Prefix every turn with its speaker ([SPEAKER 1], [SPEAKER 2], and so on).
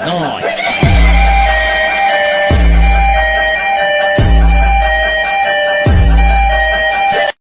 [SPEAKER 1] Nice.